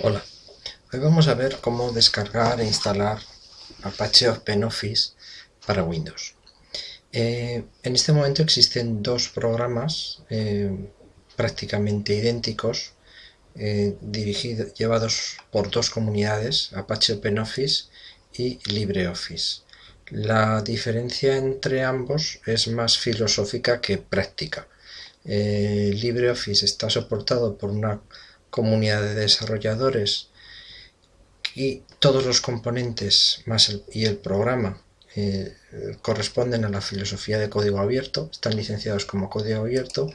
Hola, hoy vamos a ver cómo descargar e instalar Apache OpenOffice para Windows. Eh, en este momento existen dos programas eh, prácticamente idénticos eh, llevados por dos comunidades, Apache OpenOffice y LibreOffice. La diferencia entre ambos es más filosófica que práctica. LibreOffice está soportado por una comunidad de desarrolladores y todos los componentes más y el programa eh, corresponden a la filosofía de código abierto, están licenciados como código abierto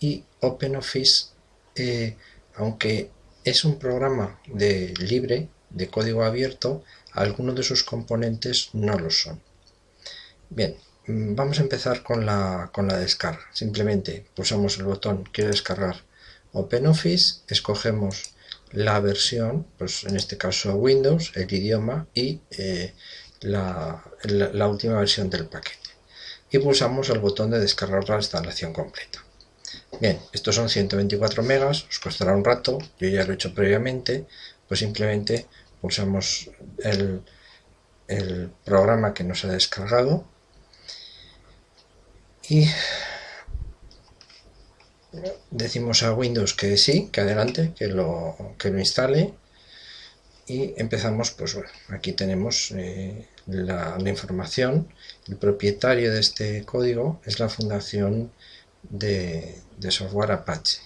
y OpenOffice, eh, aunque es un programa de libre, de código abierto, algunos de sus componentes no lo son. Bien, mm, vamos a empezar con la, con la descarga. Simplemente pulsamos el botón quiero descargar OpenOffice, escogemos la versión, pues en este caso Windows, el idioma y eh, la, última versión del paquete. Y pulsamos el botón de descargar la instalación completa. Bien, estos son 124 megas, os costará un rato, yo ya lo he hecho previamente, pues simplemente pulsamos el, el programa que nos ha descargado y decimos a Windows que sí, que adelante, que lo, que lo instale y empezamos, pues bueno, aquí tenemos eh, la, información, el propietario de este código es la fundación de, software Apache.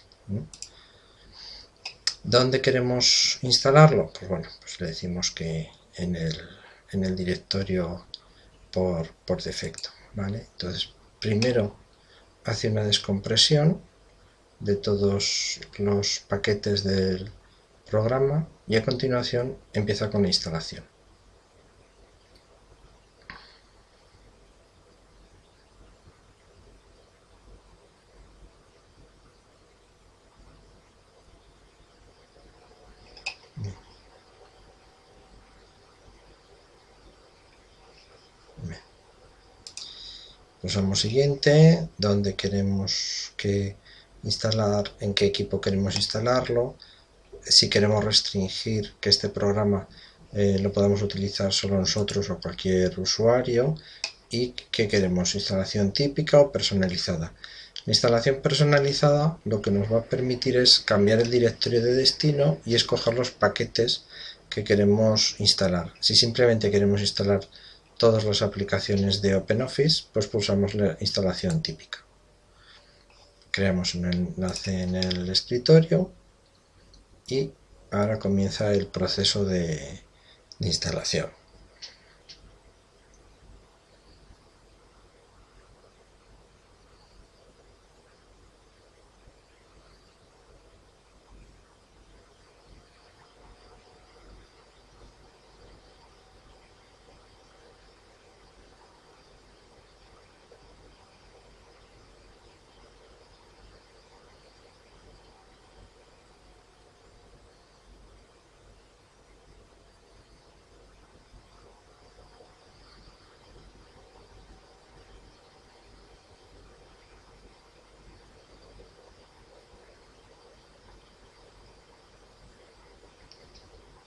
¿Dónde queremos instalarlo? Pues bueno, pues le decimos que en el, en el directorio por, por defecto, ¿vale? Entonces, primero hace una descompresión de todos los paquetes del programa y a continuación empieza con la instalación. Pulsamos siguiente, donde queremos que instalar, en qué equipo queremos instalarlo, si queremos restringir que este programa eh, lo podamos utilizar solo nosotros o cualquier usuario y que queremos instalación típica o personalizada. La instalación personalizada lo que nos va a permitir es cambiar el directorio de destino y escoger los paquetes que queremos instalar. Si simplemente queremos instalar todas las aplicaciones de OpenOffice, pues pulsamos la instalación típica creamos un enlace en el escritorio y ahora comienza el proceso de, instalación.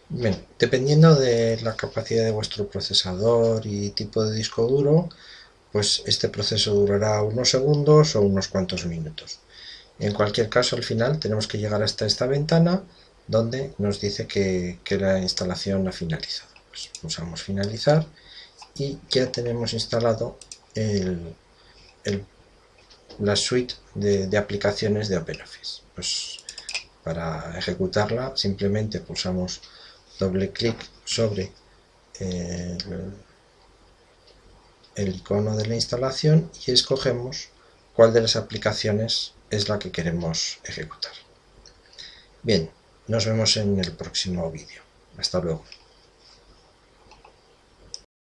Bien, dependiendo de la capacidad de vuestro procesador y tipo de disco duro, pues este proceso durará unos segundos o unos cuantos minutos. En cualquier caso, al final tenemos que llegar hasta esta ventana donde nos dice que, la instalación ha finalizado. Pues pulsamos finalizar y ya tenemos instalado la suite de, de aplicaciones de OpenOffice. Pues para ejecutarla simplemente pulsamos doble clic sobre eh, el, icono de la instalación y escogemos cuál de las aplicaciones es la que queremos ejecutar. Bien, nos vemos en el próximo vídeo. Hasta luego.